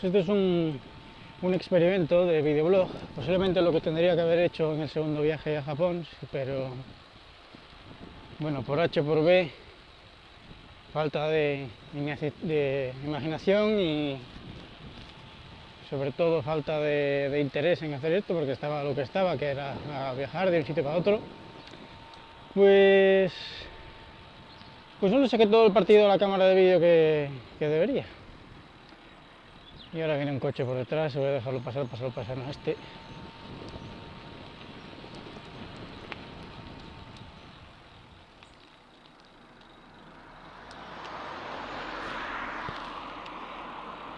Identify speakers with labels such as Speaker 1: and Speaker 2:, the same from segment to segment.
Speaker 1: Pues este es un, un experimento de videoblog, posiblemente lo que tendría que haber hecho en el segundo viaje a Japón, pero bueno, por H por B, falta de, de imaginación y sobre todo falta de, interés en hacer esto, porque estaba lo que estaba, que era viajar de un sitio para otro, pues, pues no le saqué todo el partido a la cámara de vídeo que, que debería. Y ahora viene un coche por detrás, voy a dejarlo pasar, pasarlo pasar a este.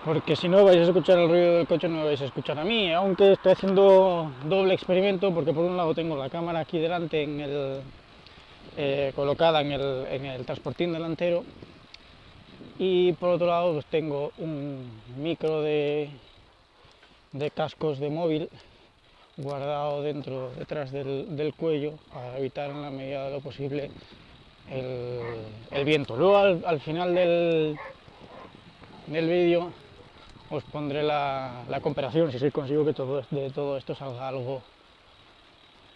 Speaker 1: Porque si no vais a escuchar el ruido del coche, no vais a escuchar a mí, aunque estoy haciendo doble experimento, porque por un lado tengo la cámara aquí delante, eh, colocada en el transportín delantero, y por otro lado pues tengo un micro de, de cascos de móvil guardado dentro, detrás del, del, cuello para evitar en la medida de lo posible el, el viento. Luego al, al final del, del vídeo os pondré la, la, comparación, si sí consigo que todo, de todo esto salga algo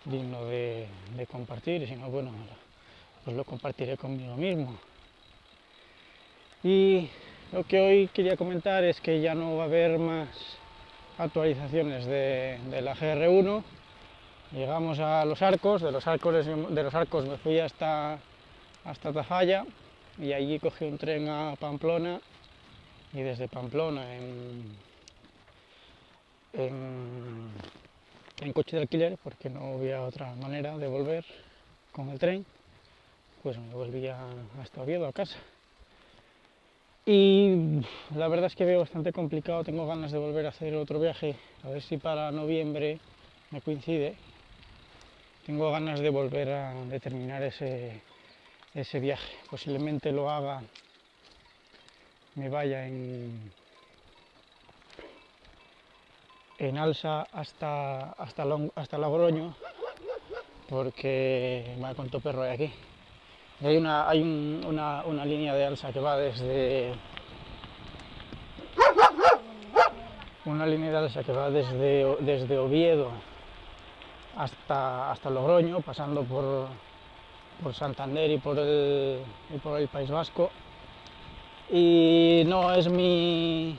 Speaker 1: digno de, de compartir, y si no, bueno, pues lo compartiré conmigo mismo. Y lo que hoy quería comentar es que ya no va a haber más actualizaciones de, la GR1. Llegamos a los arcos, de los arcos, de los arcos me fui hasta, hasta Tafalla y allí cogí un tren a Pamplona y desde Pamplona en, en, en coche de alquiler, porque no había otra manera de volver con el tren, pues me volvía hasta Oviedo a casa. Y la verdad es que veo bastante complicado, tengo ganas de volver a hacer otro viaje, a ver si para noviembre me coincide. Tengo ganas de volver a determinar ese, ese viaje. Posiblemente lo haga, me vaya en, en alza hasta, hasta, Long, hasta Logroño, porque contó perro de aquí. Hay, una, hay un, una, una, línea de alza que va desde una línea de alza que va desde, desde Oviedo hasta, hasta Logroño, pasando por, por Santander y por, el, y por el País Vasco. Y no es mi,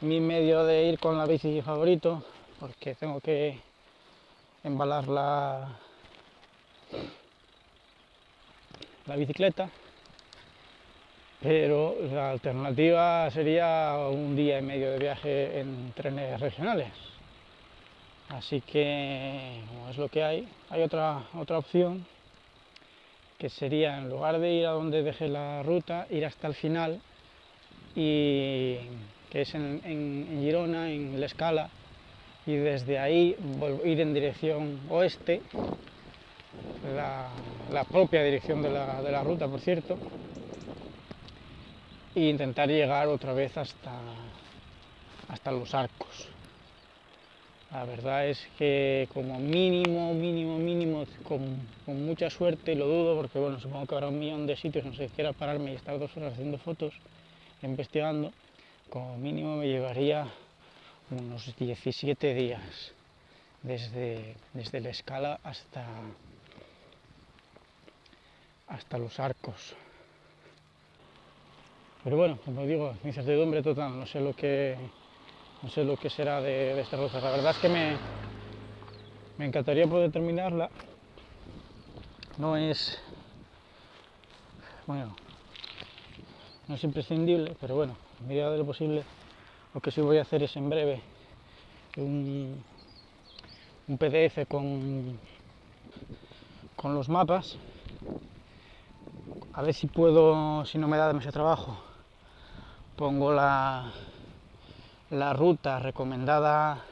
Speaker 1: mi medio de ir con la bici favorito, porque tengo que embalar la, la bicicleta, pero la alternativa sería un día y medio de viaje en trenes regionales. Así que, es lo que hay, hay otra, otra opción que sería, en lugar de ir a donde dejé la ruta, ir hasta el final, y, que es en, en Girona, en La Escala, y desde ahí ir en dirección oeste la, propia dirección de la, de la, ruta, por cierto, e intentar llegar otra vez hasta, hasta los arcos. La verdad es que como mínimo, mínimo, mínimo, con, con, mucha suerte, lo dudo porque bueno, supongo que habrá un millón de sitios no sé quiera pararme y estar dos horas haciendo fotos, investigando, como mínimo me llevaría unos 17 días desde, desde la escala hasta, hasta los arcos. Pero bueno, como digo, incertidumbre total, no sé lo que, no sé lo que será de, de esta ruta. La verdad es que me, me encantaría poder terminarla. No es, bueno, no es imprescindible, pero bueno, en medida de lo posible, lo que sí voy a hacer es en breve un, un PDF con, con los mapas a ver si puedo, si no me da demasiado trabajo, pongo la, la ruta recomendada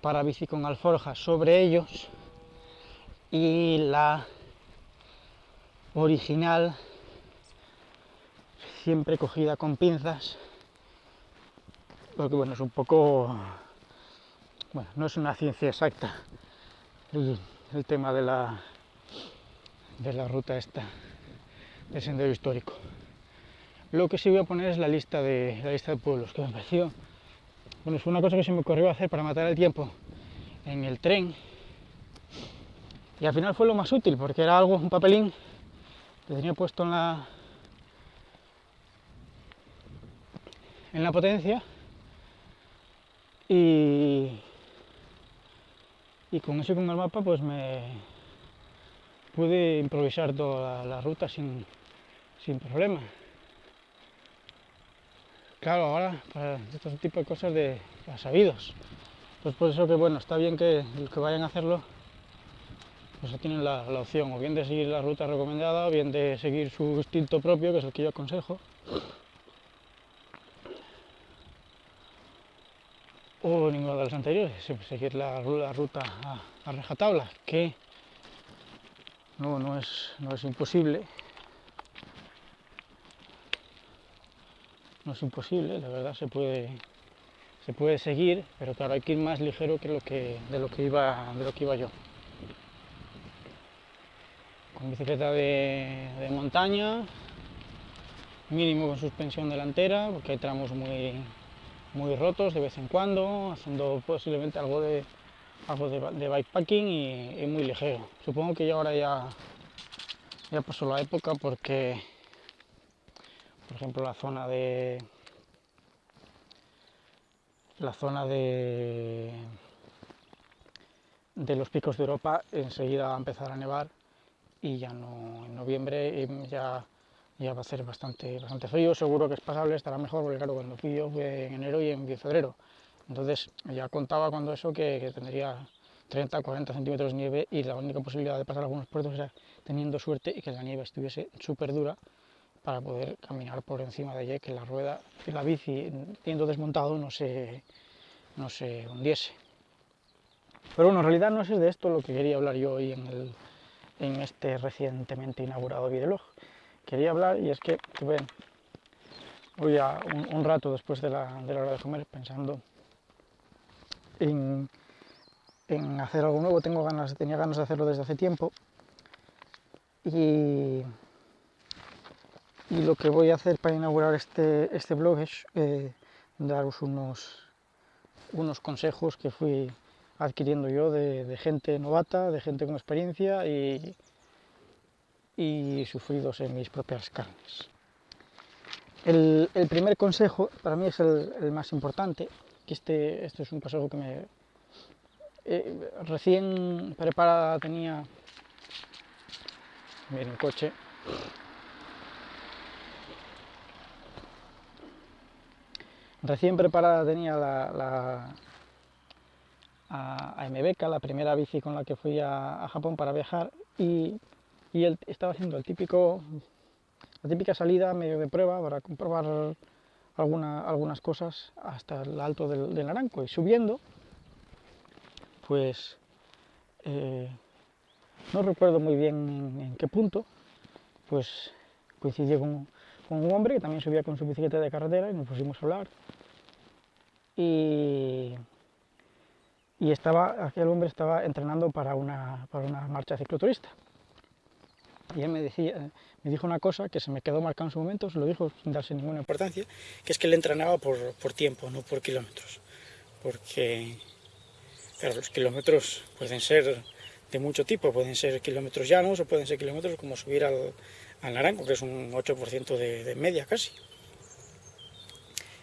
Speaker 1: para bici con alforja sobre ellos y la original siempre cogida con pinzas porque bueno es un poco bueno no es una ciencia exacta el, el tema de la de la ruta esta de sendero histórico. Lo que sí voy a poner es la lista de, la lista de pueblos, que me pareció, bueno, es una cosa que se me ocurrió hacer para matar el tiempo en el tren. Y al final fue lo más útil, porque era algo, un papelín que tenía puesto en la, en la potencia y, y con eso y con el mapa pues me pude improvisar toda la, la ruta sin, sin problema. Claro, ahora para estos tipo de cosas de sabidos. Pues por eso que bueno, está bien que los que vayan a hacerlo pues tienen la, la, opción o bien de seguir la ruta recomendada o bien de seguir su instinto propio, que es el que yo aconsejo. O ninguno de los anteriores, seguir la, la ruta a, a rajatabla, que no, no, es, no es imposible, no es imposible, la verdad se puede, se puede seguir, pero claro, hay que ir más ligero que lo que, de, lo que iba, de lo que iba yo. Con bicicleta de, de montaña, mínimo con suspensión delantera, porque hay tramos muy, muy rotos de vez en cuando, haciendo posiblemente algo de, algo de, bikepacking y, muy ligero. Supongo que ya ahora ya, ya pasó la época porque por ejemplo la zona de la zona de de los picos de Europa enseguida va a empezar a nevar y ya no en noviembre ya, ya va a ser bastante, bastante frío, seguro que es pasable, estará mejor, porque claro, cuando fui fue en enero y en febrero, entonces ya contaba cuando eso que, que tendría 30, 40 centímetros de nieve y la única posibilidad de pasar algunos puertos era teniendo suerte y que la nieve estuviese súper dura para poder caminar por encima de ella, que la rueda, que la bici, siendo desmontado, no se, no se hundiese. Pero bueno, en realidad no es de esto lo que quería hablar yo hoy en, el, en este recientemente inaugurado videolog. Quería hablar, y es que, ven, voy a un, un, rato después de la, de la hora de comer pensando en, en hacer algo nuevo, tengo ganas, tenía ganas de hacerlo desde hace tiempo, y y lo que voy a hacer para inaugurar este, este blog es eh, daros unos, unos consejos que fui adquiriendo yo de, gente novata, de gente con experiencia y, y sufridos en mis propias carnes. El, el, primer consejo para mí es el, más importante, que este, este, es un consejo que me eh, recién preparada tenía en el coche Recién preparada tenía la, la a, la primera bici con la que fui a, Japón para viajar, y, él estaba haciendo el típico, la típica salida medio de prueba para comprobar alguna, algunas cosas hasta el alto del, del Naranco, y subiendo, pues eh, no recuerdo muy bien en, en, qué punto, pues coincidí con, con un hombre que también subía con su bicicleta de carretera y nos pusimos a hablar y, y estaba, aquel hombre estaba entrenando para una, para una marcha cicloturista. Y él me, decía, me dijo una cosa que se me quedó marcado en su momento, se lo dijo sin darse ninguna importancia, que es que él entrenaba por, por tiempo, no por kilómetros. Porque los kilómetros pueden ser de mucho tipo, pueden ser kilómetros llanos o pueden ser kilómetros como subir al, al Naranco, que es un 8% de, de media casi.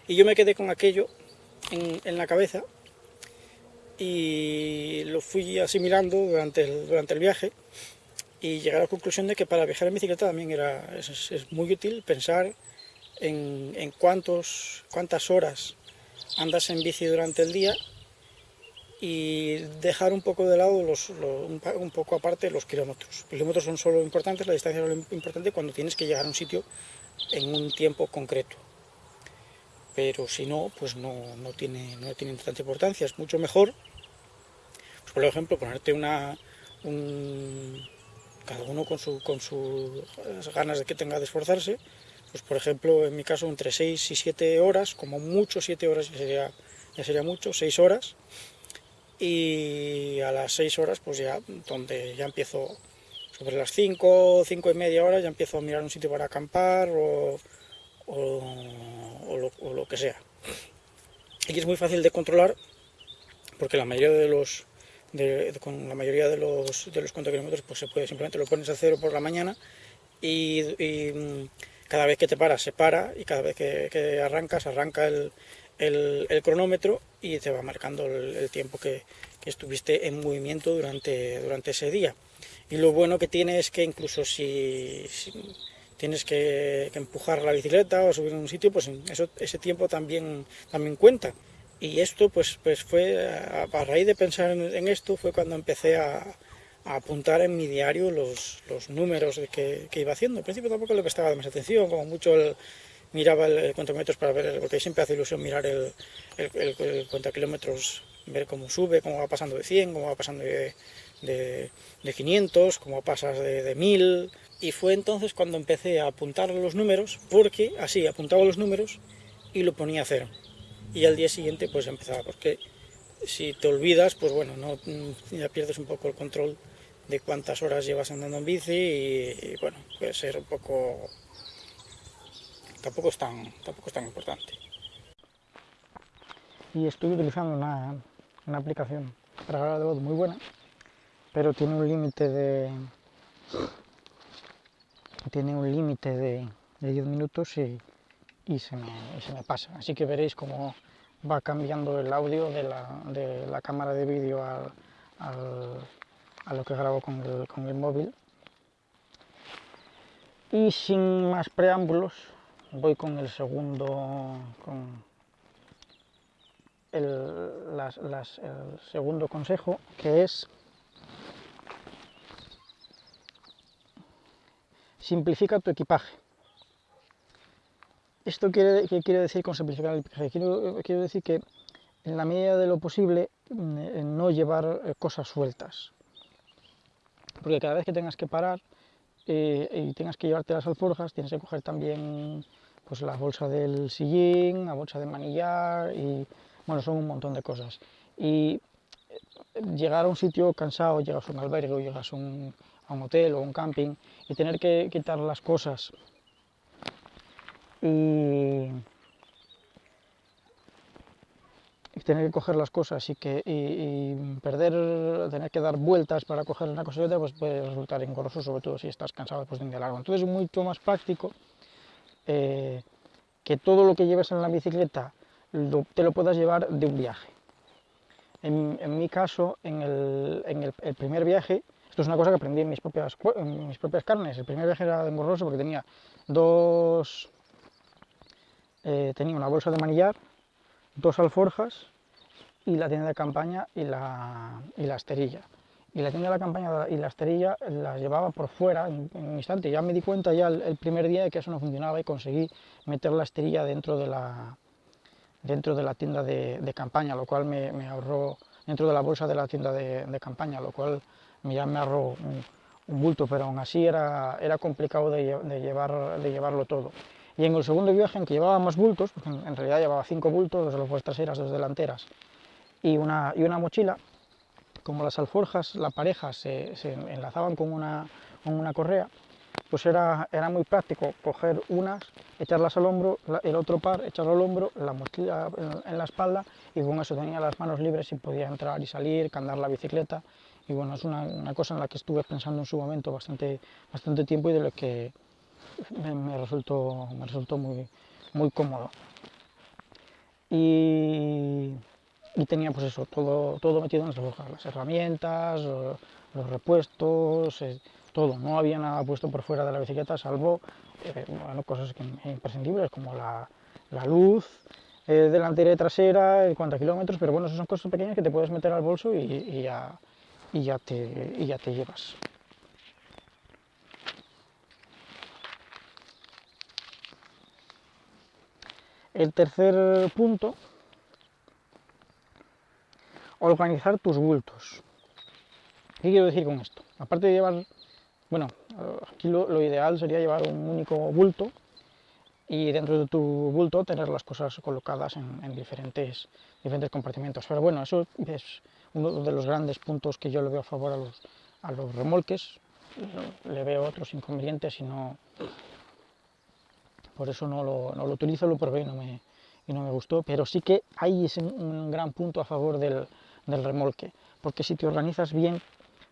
Speaker 1: Y yo me quedé con aquello en, en, la cabeza y lo fui asimilando durante el, durante el viaje y llegué a la conclusión de que para viajar en bicicleta también era, es, es muy útil pensar en, en cuántos, cuántas horas andas en bici durante el día y dejar un poco de lado, los, lo, un, poco aparte los kilómetros. Los kilómetros son solo importantes, la distancia es importante cuando tienes que llegar a un sitio en un tiempo concreto pero si no, pues no, no, tiene, no tiene tanta importancia. Es mucho mejor, pues por ejemplo, ponerte una... Un, cada uno con, su, con sus ganas de que tenga de esforzarse, pues por ejemplo, en mi caso, entre 6 y 7 horas, como mucho 7 horas ya sería, ya sería mucho, 6 horas, y a las 6 horas, pues ya, donde ya empiezo, sobre las 5, 5 y media horas, ya empiezo a mirar un sitio para acampar, o o, lo, que sea. Y es muy fácil de controlar porque la mayoría de los con la mayoría de los, de los kilómetros pues se puede simplemente lo pones a cero por la mañana y, mm, cada vez que te paras se para y cada vez que, arrancas arranca el, el, cronómetro y te va marcando el, tiempo que, estuviste en movimiento durante, durante ese día. Y lo bueno que tiene es que incluso si, tienes que, empujar la bicicleta o subir a un sitio, pues ese tiempo también, también cuenta. Y esto pues, pues fue, a, raíz de pensar en, esto, fue cuando empecé a, apuntar en mi diario los, los números que, que, iba haciendo. Al principio tampoco le prestaba más atención, como mucho miraba el, kilómetros para ver, porque siempre hace ilusión mirar el, el, el, kilómetros, ver cómo sube, cómo va pasando de 100, cómo va pasando de, de, 500, cómo pasas de, de 1000, y fue entonces cuando empecé a apuntar los números, porque así apuntaba los números y lo ponía a cero. Y al día siguiente pues empezaba, porque si te olvidas, pues bueno, no, ya pierdes un poco el control de cuántas horas llevas andando en bici y, bueno, puede ser un poco... Tampoco es tan, tampoco es tan importante. Y estoy utilizando una, una aplicación para grabar de voz muy buena, pero tiene un límite de, tiene un límite de, 10 minutos y, se me, pasa. Así que veréis cómo va cambiando el audio de la, cámara de vídeo a lo que grabo con el, móvil. Y sin más preámbulos, voy con el segundo, con el segundo consejo, que es simplifica tu equipaje. ¿Esto quiere, qué quiere decir con simplificar el equipaje? Quiero, decir que en la medida de lo posible mm, no llevar eh, cosas sueltas. Porque cada vez que tengas que parar eh, y tengas que llevarte las alforjas, tienes que coger también pues, la bolsa del sillín, la bolsa de manillar y bueno, son un montón de cosas. Y eh, llegar a un sitio cansado, llegas a un albergue llegas a un, a un hotel o un camping y tener que quitar las cosas y, tener que coger las cosas y, que, y, perder, tener que dar vueltas para coger una cosa y otra, pues puede resultar engorroso, sobre todo si estás cansado después de un día largo. Entonces es mucho más práctico eh, que todo lo que lleves en la bicicleta te lo puedas llevar de un viaje. En, mi caso, en, el, en el primer viaje, esto es una cosa que aprendí en mis propias, mis propias carnes. El primer viaje era engorroso porque tenía dos... Eh, tenía una bolsa de manillar, dos alforjas y la tienda de campaña y la, y la esterilla. Y la tienda de la campaña y la esterilla las llevaba por fuera en, un instante. Ya me di cuenta ya el, primer día de que eso no funcionaba y conseguí meter la esterilla dentro de la, dentro de la tienda de, campaña, lo cual me, ahorró dentro de la bolsa de la tienda de, de campaña, lo cual ya me ahorró un, bulto, pero aún así era, era complicado de, llevar, de llevarlo todo. Y en el segundo viaje, en que llevaba más bultos, porque en, realidad llevaba cinco bultos, dos de las traseras, dos delanteras, y una, y una mochila, como las alforjas, la pareja se, se enlazaban con una, con una correa, pues era, era muy práctico coger unas, echarlas al hombro, el otro par, echarlo al hombro, la mochila en, en, la espalda y con eso tenía las manos libres y podía entrar y salir, candar la bicicleta. Y bueno, es una, cosa en la que estuve pensando en su momento bastante, bastante tiempo y de lo que me, resultó, me resultó muy, muy cómodo. Y, tenía pues eso, todo, todo metido en las las herramientas, los, repuestos, eh, todo, no había nada puesto por fuera de la bicicleta salvo eh, cosas imprescindibles como la, luz, eh, delantera y trasera, a kilómetros, pero bueno, esas son cosas pequeñas que te puedes meter al bolso y ya, y ya te, y ya te llevas. El tercer punto, organizar tus bultos. ¿Qué quiero decir con esto? Aparte de llevar, bueno, aquí lo, ideal sería llevar un único bulto y dentro de tu bulto tener las cosas colocadas en, en diferentes, diferentes compartimentos. Pero bueno, eso es uno de los grandes puntos que yo le veo a favor a los, a los remolques. Le veo otros inconvenientes y no... por eso no lo, no lo utilizo, lo probé y no, me, y no me gustó, pero sí que hay ese, un gran punto a favor del, del remolque, porque si te organizas bien,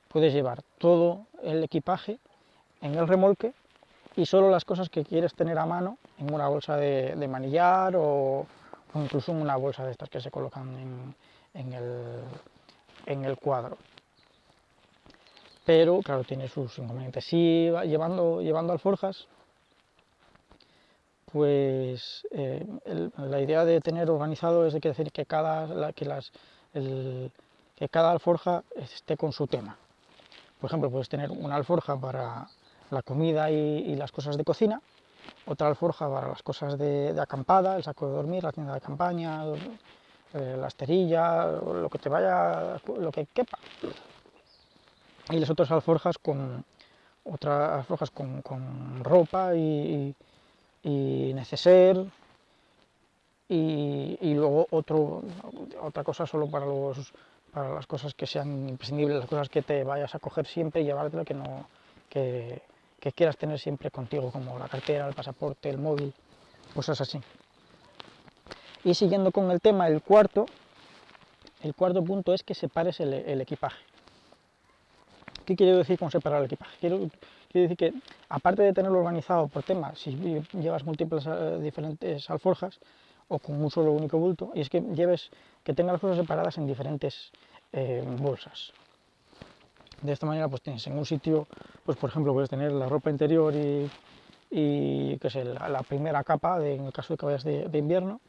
Speaker 1: puedes llevar todo el equipaje en el remolque y solo las cosas que quieres tener a mano en una bolsa de, de manillar o, o, incluso en una bolsa de estas que se colocan en, en, el, en el cuadro. Pero, claro, tiene sus inconvenientes. Si llevando, llevando alforjas, pues eh, la idea de tener organizado es decir que cada, que, las, que cada alforja esté con su tema. Por ejemplo, puedes tener una alforja para la comida y, las cosas de cocina, otra alforja para las cosas de, acampada, el saco de dormir, la tienda de campaña, eh, la esterilla, lo que te vaya, lo que quepa. Y las otras alforjas con otras alforjas con, ropa y, y neceser y, y, luego otro, otra cosa solo para, los, para las cosas que sean imprescindibles, las cosas que te vayas a coger siempre y llevártelo, que, no, que, que quieras tener siempre contigo, como la cartera, el pasaporte, el móvil, cosas así. Y siguiendo con el tema, el cuarto, el cuarto punto es que separes el, equipaje. ¿Qué quiero decir con separar el equipaje? Quiero, decir que, aparte de tenerlo organizado por temas, si llevas múltiples uh, diferentes alforjas o con un solo único bulto, y es que lleves, que tengas las cosas separadas en diferentes eh, bolsas. De esta manera, pues tienes en un sitio, pues por ejemplo, puedes tener la ropa interior y, que es la, la, primera capa, en el caso de que vayas de, invierno,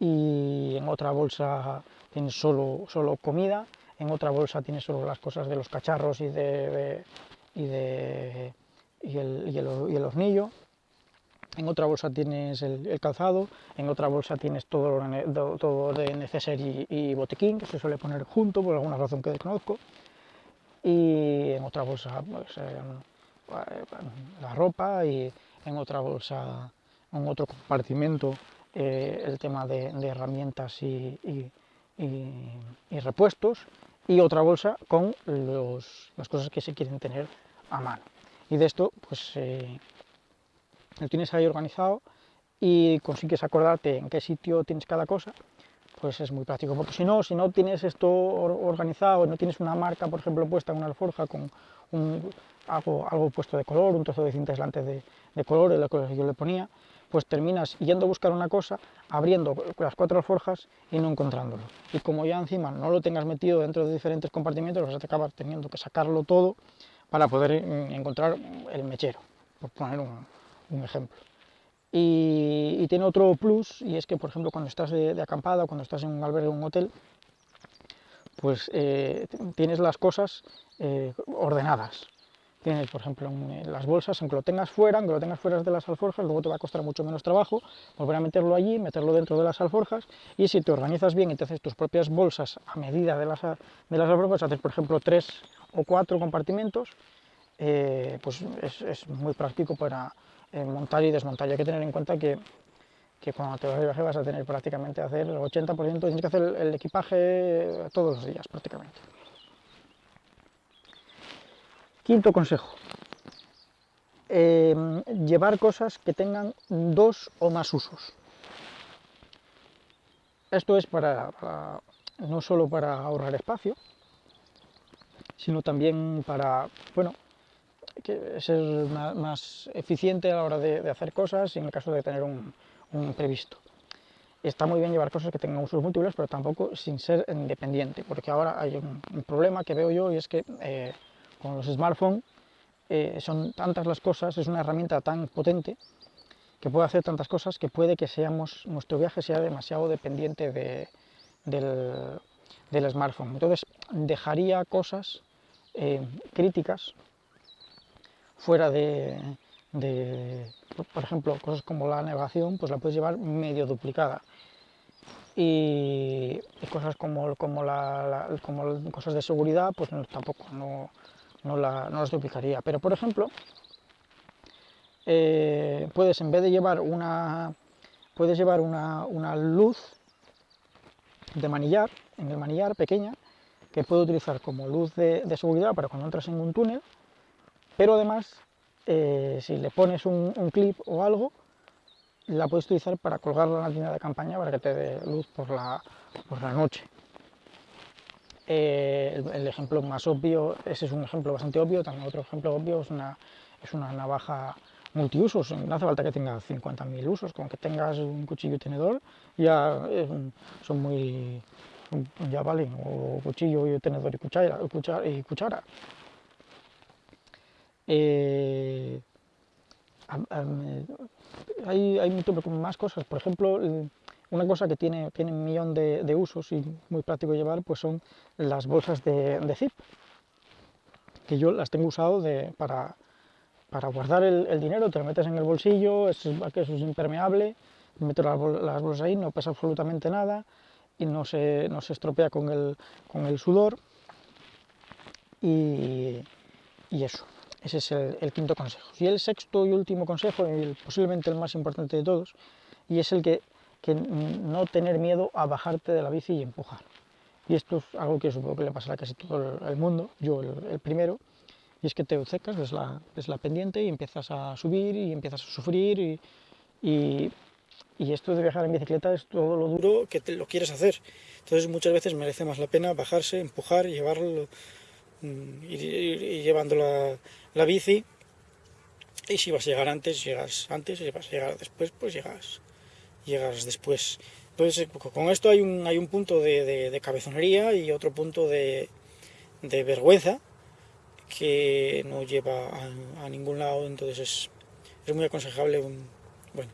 Speaker 1: y en otra bolsa tienes solo, solo comida, en otra bolsa tienes solo las cosas de los cacharros y, de y, de, y, el, y, el, y el hornillo, en otra bolsa tienes el, calzado, en otra bolsa tienes todo, todo de neceser y, botiquín, que se suele poner junto por alguna razón que desconozco, y en otra bolsa pues, eh, la ropa y en otra bolsa, en otro compartimento eh, el tema de, herramientas y, y, repuestos y otra bolsa con los, las cosas que se quieren tener a mano. Y de esto, pues eh, lo tienes ahí organizado y consigues acordarte en qué sitio tienes cada cosa, pues es muy práctico. Porque si no, si no tienes esto organizado, no tienes una marca, por ejemplo, puesta en una alforja con un, algo, algo puesto de color, un trozo de cinta aislante de, de color, es lo que yo le ponía, pues terminas yendo a buscar una cosa, abriendo las cuatro alforjas y no encontrándolo. Y como ya encima no lo tengas metido dentro de diferentes compartimentos, vas a acabar teniendo que sacarlo todo para poder encontrar el mechero, por poner un, ejemplo. Y, tiene otro plus, y es que, por ejemplo, cuando estás de, de acampada cuando estás en un albergue o un hotel, pues eh, tienes las cosas eh, ordenadas. Tienes, por ejemplo, en las bolsas, aunque lo tengas fuera, aunque lo tengas fuera de las alforjas, luego te va a costar mucho menos trabajo volver a meterlo allí, meterlo dentro de las alforjas, y si te organizas bien y te haces tus propias bolsas a medida de las, de las alforjas, haces, por ejemplo, tres o cuatro compartimentos, eh, pues es, muy práctico para eh, montar y desmontar. Hay que tener en cuenta que, que cuando te vas de viaje vas a tener prácticamente hacer el 80%, tienes que hacer el equipaje todos los días prácticamente. Quinto consejo, eh, llevar cosas que tengan dos o más usos. Esto es para, no solo para ahorrar espacio, sino también para, bueno, que ser más, eficiente a la hora de, hacer cosas y en el caso de tener un, un previsto. Está muy bien llevar cosas que tengan usos múltiples, pero tampoco sin ser independiente, porque ahora hay un, un problema que veo yo y es que eh, con los smartphones eh, son tantas las cosas, es una herramienta tan potente que puede hacer tantas cosas que puede que seamos, nuestro viaje sea demasiado dependiente de, del, del, smartphone. Entonces dejaría cosas eh, críticas fuera de, de, por ejemplo, cosas como la navegación, pues la puedes llevar medio duplicada. Y, cosas como, como, la, como cosas de seguridad, pues tampoco, no, no, la, no duplicaría. Pero, por ejemplo, eh, puedes, en vez de llevar una, puedes llevar una, una, luz de manillar, en el manillar pequeña, que puedo utilizar como luz de, seguridad para cuando entras en un túnel, pero además, eh, si le pones un, un, clip o algo, la puedes utilizar para colgarla en la tienda de campaña para que te dé luz por la, por la noche. Eh, el, ejemplo más obvio, ese es un ejemplo bastante obvio, también otro ejemplo obvio es una, es una navaja multiusos, no hace falta que tenga 50.000 usos, con que tengas un cuchillo y tenedor ya son muy, ya valen, o cuchillo y tenedor y cuchara. Y cuchara. Eh, hay, hay más cosas, por ejemplo, una cosa que tiene, tiene un millón de, usos y muy práctico llevar, pues son las bolsas de, zip, que yo las tengo usado para, para guardar el, dinero, te lo metes en el bolsillo, es, eso es impermeable, metes las, bolsas ahí, no pesa absolutamente nada y no se, no se estropea con el, con el sudor y, y eso. Ese es el, quinto consejo. Y el sexto y último consejo, y posiblemente el más importante de todos, y es el que, que, no tener miedo a bajarte de la bici y empujar. Y esto es algo que supongo que le pasará a casi todo el mundo, yo el, primero, y es que te secas, ves la, la, pendiente y empiezas a subir y empiezas a sufrir y, y, esto de viajar en bicicleta es todo lo duro que te lo quieres hacer. Entonces muchas veces merece más la pena bajarse, empujar, llevarlo, mm, ir, llevando la, la bici y si vas a llegar antes, llegas antes, si vas a llegar después, pues llegas, llegas después. Entonces, con esto hay un, hay un punto de, cabezonería y otro punto de, vergüenza que no lleva a, ningún lado, entonces es, es muy aconsejable bueno,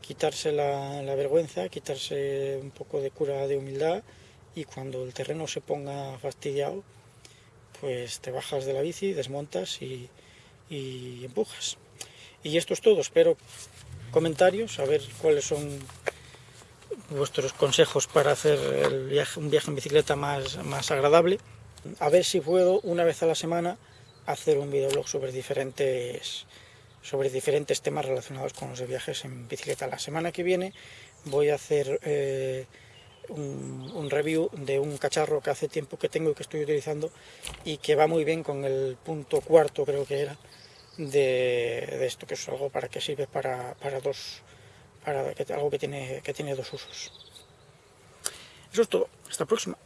Speaker 1: quitarse la, la, vergüenza, quitarse un poco de cura de humildad y cuando el terreno se ponga fastidiado, pues te bajas de la bici, desmontas y, empujas. Y esto es todo, espero comentarios, a ver cuáles son vuestros consejos para hacer un viaje en bicicleta más, más agradable. A ver si puedo una vez a la semana hacer un videoblog sobre diferentes, sobre diferentes temas relacionados con los viajes en bicicleta. La semana que viene voy a hacer eh, un, review de un cacharro que hace tiempo que tengo y que estoy utilizando y que va muy bien con el punto cuarto creo que era de, esto que es algo para que sirve para, para dos para que, algo que tiene que tiene dos usos. Eso es todo. Hasta la próxima